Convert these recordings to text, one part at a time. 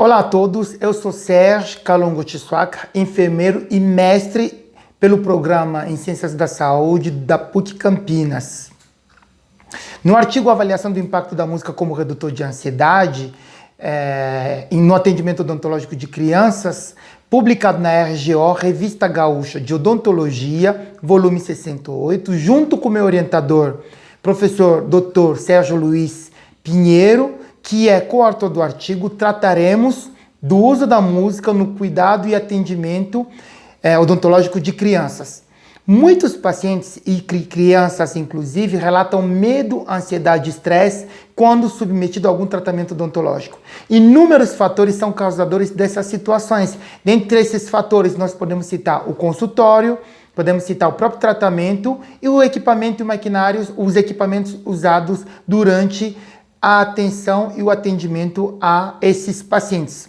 Olá a todos, eu sou Sérgio Calongo Tissouaca, enfermeiro e mestre pelo programa em Ciências da Saúde da PUC Campinas. No artigo Avaliação do Impacto da Música como Redutor de Ansiedade, é, no atendimento odontológico de crianças, publicado na RGO, Revista Gaúcha de Odontologia, volume 68, junto com meu orientador, professor Dr. Sérgio Luiz Pinheiro, que é coautor do artigo, trataremos do uso da música no cuidado e atendimento é, odontológico de crianças. Muitos pacientes e crianças, inclusive, relatam medo, ansiedade e estresse quando submetido a algum tratamento odontológico. Inúmeros fatores são causadores dessas situações. Dentre esses fatores, nós podemos citar o consultório, podemos citar o próprio tratamento e o equipamento e maquinários, os equipamentos usados durante a atenção e o atendimento a esses pacientes.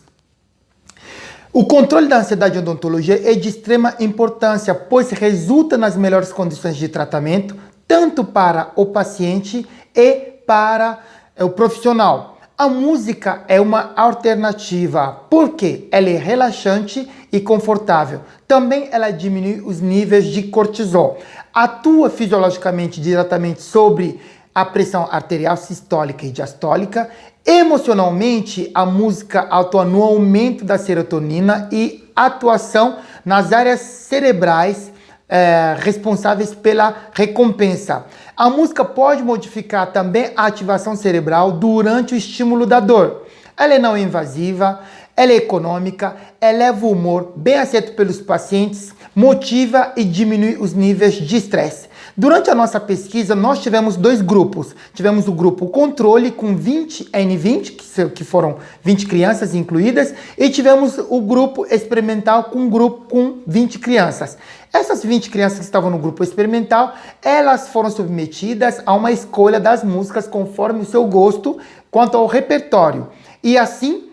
O controle da ansiedade em odontologia é de extrema importância, pois resulta nas melhores condições de tratamento, tanto para o paciente e para é, o profissional. A música é uma alternativa, porque ela é relaxante e confortável. Também ela diminui os níveis de cortisol. Atua fisiologicamente diretamente sobre a pressão arterial sistólica e diastólica. Emocionalmente, a música atua no aumento da serotonina e atuação nas áreas cerebrais é, responsáveis pela recompensa. A música pode modificar também a ativação cerebral durante o estímulo da dor. Ela é não invasiva, ela é econômica, eleva o humor, bem aceito pelos pacientes, motiva e diminui os níveis de estresse. Durante a nossa pesquisa, nós tivemos dois grupos. Tivemos o grupo controle com 20 N20, que foram 20 crianças incluídas, e tivemos o grupo experimental com um grupo com 20 crianças. Essas 20 crianças que estavam no grupo experimental, elas foram submetidas a uma escolha das músicas conforme o seu gosto quanto ao repertório. E assim,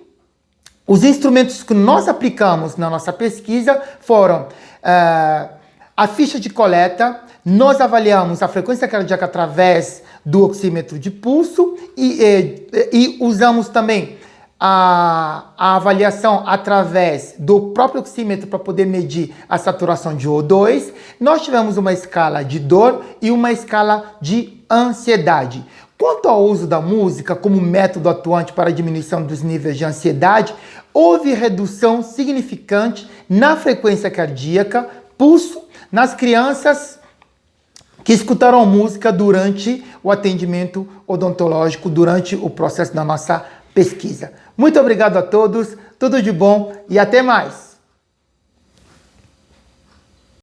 os instrumentos que nós aplicamos na nossa pesquisa foram uh, a ficha de coleta, nós avaliamos a frequência cardíaca através do oxímetro de pulso e, e, e usamos também a, a, avaliação através do próprio oxímetro para poder medir a saturação de O2. Nós tivemos uma escala de dor e uma escala de ansiedade. Quanto ao uso da música como método atuante para a diminuição dos níveis de ansiedade, houve redução significante na frequência cardíaca, pulso, nas crianças que escutaram música durante o atendimento odontológico, durante o processo da nossa pesquisa. Muito obrigado a todos, tudo de bom e até mais!